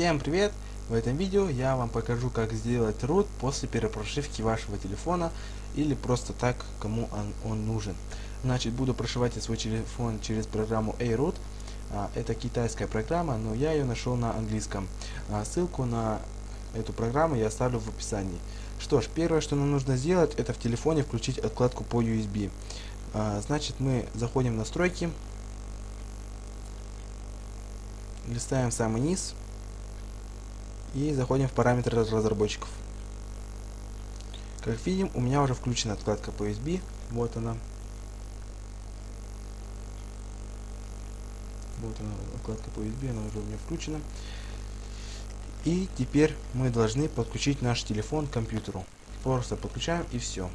Всем привет! В этом видео я вам покажу как сделать root после перепрошивки вашего телефона или просто так кому он, он нужен. Значит буду прошивать свой телефон через программу A-Root. А, это китайская программа, но я ее нашел на английском. А, ссылку на эту программу я оставлю в описании. Что ж, первое, что нам нужно сделать, это в телефоне включить откладку по USB. А, значит, мы заходим в настройки, листаем самый низ и заходим в параметры разработчиков. Как видим, у меня уже включена откладка по USB. Вот она. Вот она, откладка по USB, она уже у меня включена. И теперь мы должны подключить наш телефон к компьютеру. Просто подключаем и все.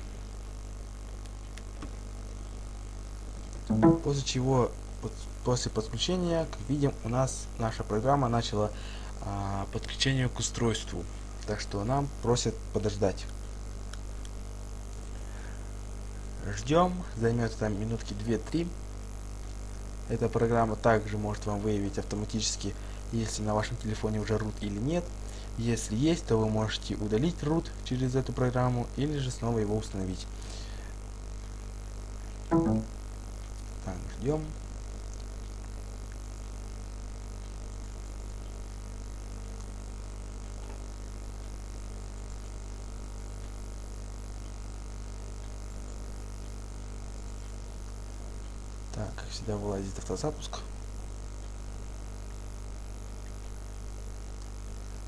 После чего, после подключения, как видим, у нас наша программа начала подключение к устройству. Так что нам просят подождать. Ждем, займет там минутки 2-3. Эта программа также может вам выявить автоматически, если на вашем телефоне уже root или нет. Если есть, то вы можете удалить root через эту программу или же снова его установить. Так, ждем. Так, как всегда вылазит автозапуск.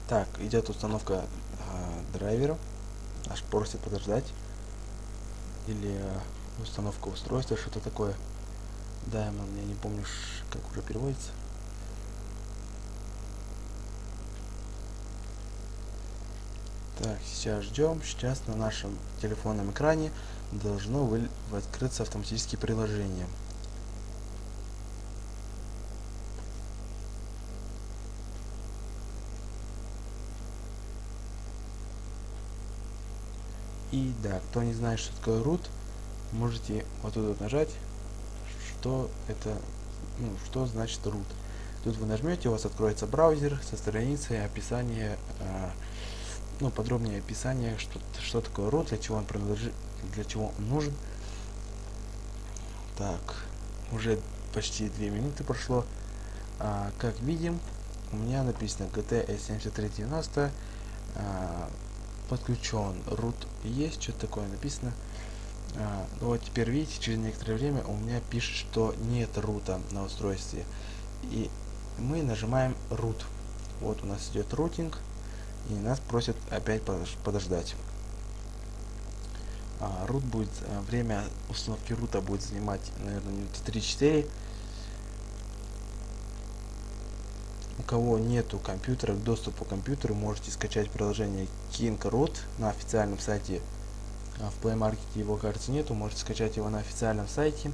Так, идет установка э, драйвера. Аж просит подождать. Или э, установка устройства, что-то такое. Diamond, я не помню, как уже переводится. Так, сейчас ждем. Сейчас на нашем телефонном экране должно открыться автоматические приложения. И да, кто не знает, что такое root, можете вот тут вот нажать, что это, ну, что значит root. Тут вы нажмете, у вас откроется браузер со страницей описания, э, ну, подробнее описание, что, что такое root, для чего он принадлежит, для чего он нужен. Так, уже почти 2 минуты прошло. А, как видим, у меня написано GT S7390. А, подключен. Root есть что-то такое написано. А, ну вот теперь видите через некоторое время у меня пишет что нет рута на устройстве. И мы нажимаем root вот у нас идет рутинг и нас просят опять подождать. А, root будет а, время установки рута будет занимать наверное минуты 3-4 у кого нету компьютера, к доступу к компьютеру, можете скачать приложение King Root на официальном сайте. А в Play Market его, кажется, нету, можете скачать его на официальном сайте.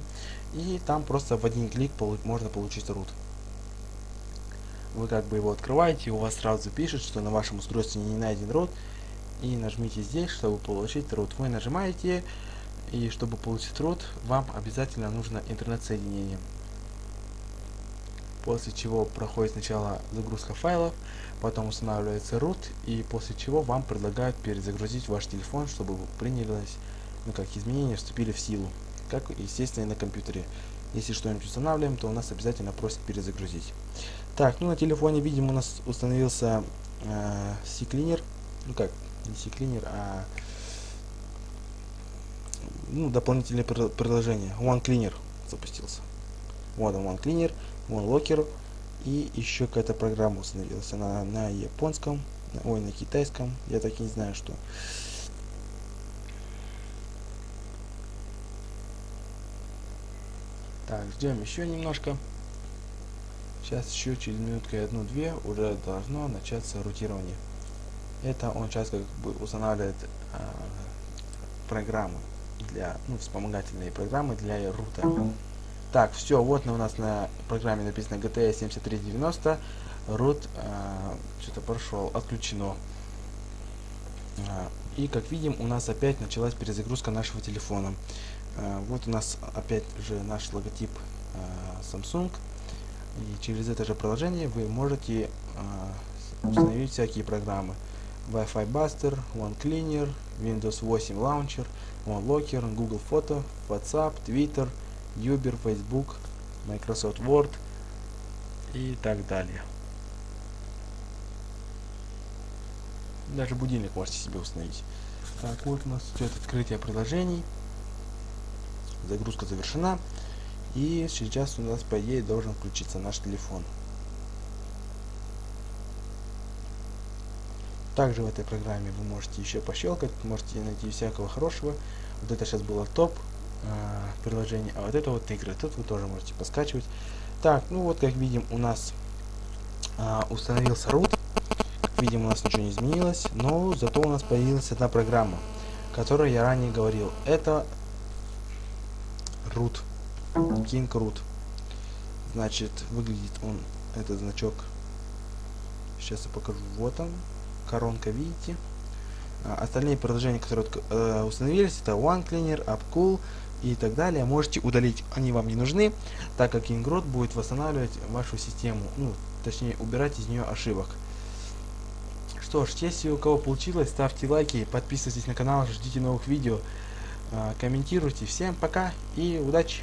И там просто в один клик можно получить root. Вы как бы его открываете, у вас сразу пишет, что на вашем устройстве не найден root. И нажмите здесь, чтобы получить root. Вы нажимаете, и чтобы получить root, вам обязательно нужно интернет-соединение после чего проходит сначала загрузка файлов, потом устанавливается root, и после чего вам предлагают перезагрузить ваш телефон, чтобы принялись, ну как изменения вступили в силу, как естественно и на компьютере. Если что-нибудь устанавливаем, то у нас обязательно просит перезагрузить. Так, ну на телефоне, видимо, у нас установился э, CCleaner, ну как, не CCleaner, а ну, дополнительное приложение, OneCleaner запустился. Вот он, OneCleaner. OneLocker и еще какая-то программа установилась. Она на японском, ой, на китайском, я так и не знаю, что. Так, ждем еще немножко. Сейчас еще через минутку одну-две уже должно начаться рутирование. Это он сейчас как бы устанавливает э, программы для, ну, вспомогательные программы для рута. Так, все, вот у нас на программе написано GTS 7390. Root э, что-то прошел, отключено. Э, и как видим, у нас опять началась перезагрузка нашего телефона. Э, вот у нас опять же наш логотип э, Samsung. И через это же приложение вы можете установить всякие программы. Wi-Fi Buster, OneCleaner, Windows 8 Launcher, OneLocker, Google Photo, WhatsApp, Twitter, Uber, Facebook, Microsoft Word и так далее. Даже будильник можете себе установить. Так, вот у нас идет открытие приложений. Загрузка завершена. И сейчас у нас, по идее, должен включиться наш телефон. Также в этой программе вы можете еще пощелкать, можете найти всякого хорошего. Вот это сейчас было топ приложение, а вот это вот игры. Тут вы тоже можете поскачивать. Так, ну вот как видим у нас э, установился root. Как видим у нас ничего не изменилось, но зато у нас появилась одна программа, которую я ранее говорил. Это root. King root. Значит, выглядит он, этот значок. Сейчас я покажу. Вот он коронка, видите. А, остальные приложения, которые э, установились, это OneCleaner, AppCool и так далее. Можете удалить, они вам не нужны, так как Ingrod будет восстанавливать вашу систему, ну, точнее, убирать из нее ошибок. Что ж, если у кого получилось, ставьте лайки, подписывайтесь на канал, ждите новых видео, э, комментируйте. Всем пока и удачи!